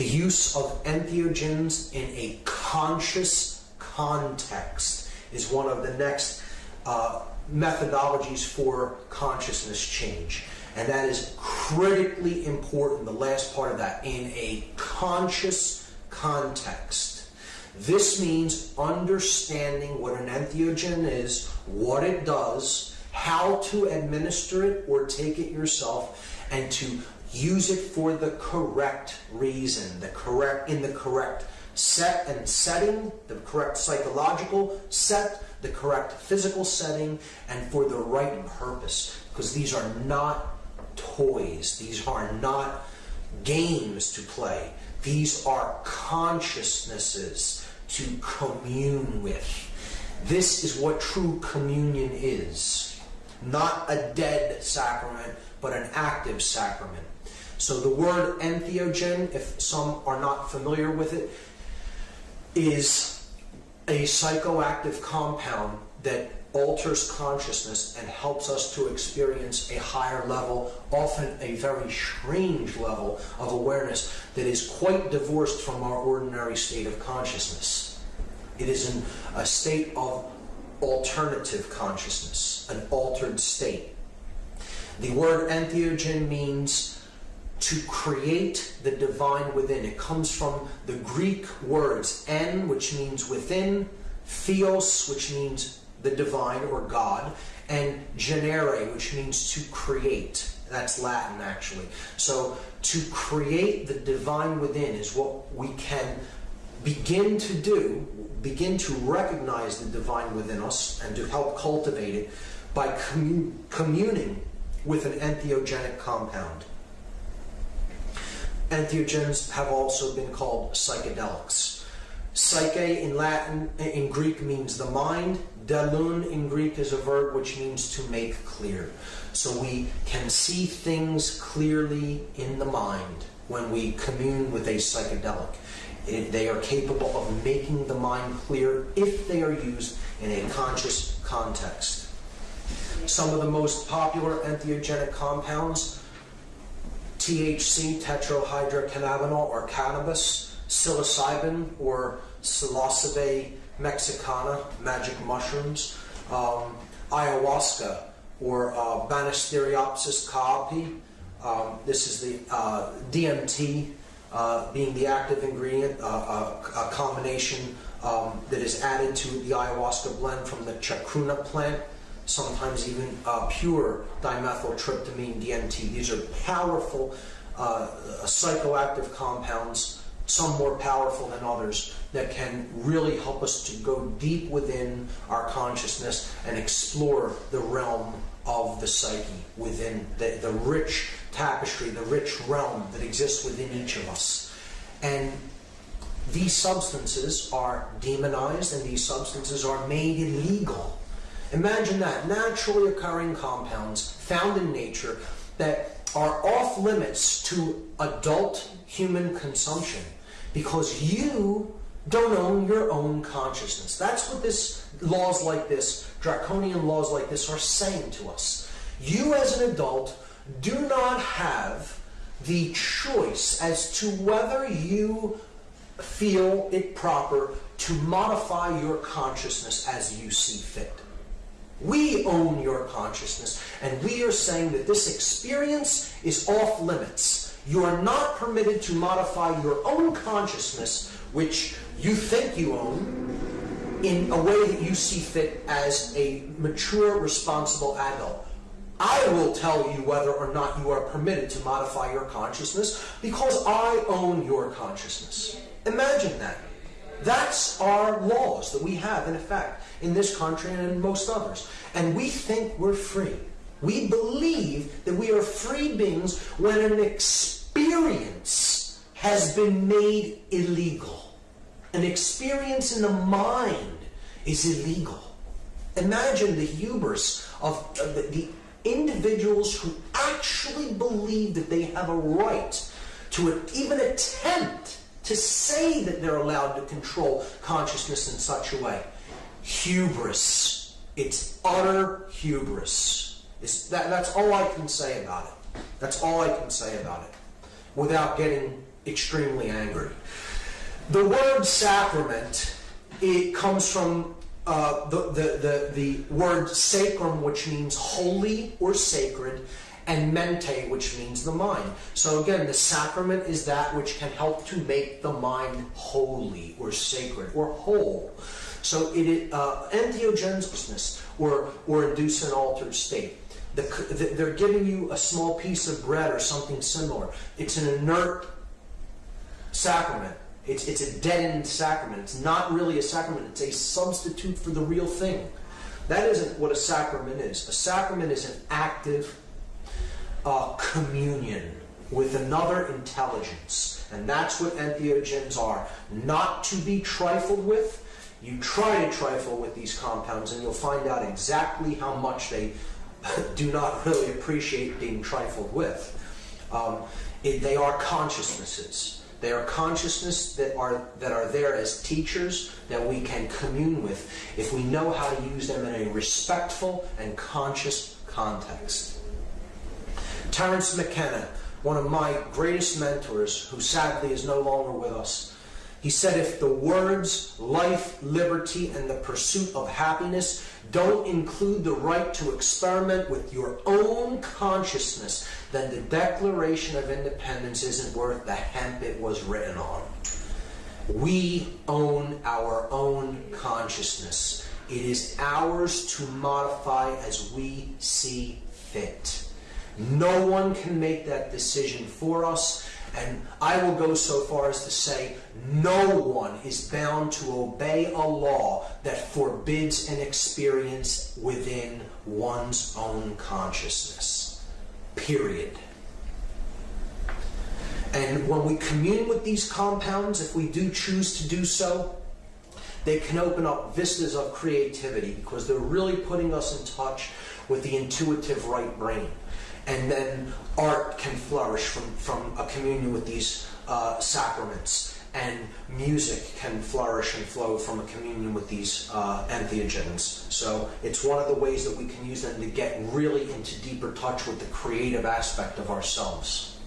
The use of entheogens in a conscious context is one of the next uh, methodologies for consciousness change. And that is critically important, the last part of that, in a conscious context. This means understanding what an entheogen is, what it does, how to administer it or take it yourself, and to use it for the correct reason, the correct in the correct set and setting, the correct psychological set, the correct physical setting, and for the right purpose. Because these are not toys, these are not games to play, these are consciousnesses to commune with. This is what true communion is. Not a dead sacrament, but an active sacrament. So the word entheogen, if some are not familiar with it, is a psychoactive compound that alters consciousness and helps us to experience a higher level, often a very strange level of awareness that is quite divorced from our ordinary state of consciousness. It is a state of alternative consciousness, an altered state. The word entheogen means to create the divine within. It comes from the Greek words en, which means within, theos, which means the divine or God, and genere, which means to create. That's Latin, actually. So, to create the divine within is what we can begin to do, begin to recognize the divine within us and to help cultivate it by commun- communing with an entheogenic compound. Entheogens have also been called psychedelics. Psyche in Latin, eh, in Greek means the mind. Deluun in Greek is a verb which means to make clear. So we can see things clearly in the mind when we commune with a psychedelic. It, they are capable of making the mind clear if they are used in a conscious context. Some of the most popular entheogenic compounds THC, tetrahydrocannabinol, or cannabis, psilocybin, or psilocybe mexicana, magic mushrooms, um, ayahuasca, or uh, Banisteriopsis caapi. Um, this is the uh, DMT uh, being the active ingredient, uh, uh, a combination um, that is added to the ayahuasca blend from the chacruna plant sometimes even uh, pure dimethyltryptamine DMT. These are powerful uh, psychoactive compounds, some more powerful than others, that can really help us to go deep within our consciousness and explore the realm of the psyche within the, the rich tapestry, the rich realm that exists within each of us. And these substances are demonized and these substances are made illegal Imagine that naturally occurring compounds found in nature that are off limits to adult human consumption because you don't own your own consciousness. That's what this laws like this, draconian laws like this are saying to us. You as an adult do not have the choice as to whether you feel it proper to modify your consciousness as you see fit. We own your consciousness, and we are saying that this experience is off limits. You are not permitted to modify your own consciousness, which you think you own, in a way that you see fit as a mature, responsible adult. I will tell you whether or not you are permitted to modify your consciousness because I own your consciousness. Imagine that. That's our laws that we have in effect in this country and in most others. And we think we're free. We believe that we are free beings when an experience has been made illegal. An experience in the mind is illegal. Imagine the hubris of uh, the, the individuals who actually believe that they have a right to even attempt to say that they're allowed to control consciousness in such a way hubris. It's utter hubris. It's that, that's all I can say about it. That's all I can say about it without getting extremely angry. The word sacrament, it comes from uh, the, the, the, the word sacrum, which means holy or sacred, and mente, which means the mind. So again, the sacrament is that which can help to make the mind holy or sacred or whole. So it uh, entheogenesis or or induce an altered state. The, the, they're giving you a small piece of bread or something similar. It's an inert sacrament. It's, it's a deadened sacrament. It's not really a sacrament. It's a substitute for the real thing. That isn't what a sacrament is. A sacrament is an active uh, communion with another intelligence. And that's what entheogens are. Not to be trifled with. You try to trifle with these compounds and you'll find out exactly how much they do not really appreciate being trifled with. Um, it, they are consciousnesses. They are consciousness that are that are there as teachers that we can commune with if we know how to use them in a respectful and conscious context. Terence McKenna, one of my greatest mentors, who sadly is no longer with us, he said, if the words life, liberty, and the pursuit of happiness don't include the right to experiment with your own consciousness, then the Declaration of Independence isn't worth the hemp it was written on. We own our own consciousness. It is ours to modify as we see fit. No one can make that decision for us. And I will go so far as to say no one is bound to obey a law that forbids an experience within one's own consciousness. Period. And when we commune with these compounds, if we do choose to do so, they can open up vistas of creativity because they're really putting us in touch with the intuitive right brain and then art can flourish from, from a communion with these uh, sacraments and music can flourish and flow from a communion with these uh, entheogens. So it's one of the ways that we can use them to get really into deeper touch with the creative aspect of ourselves.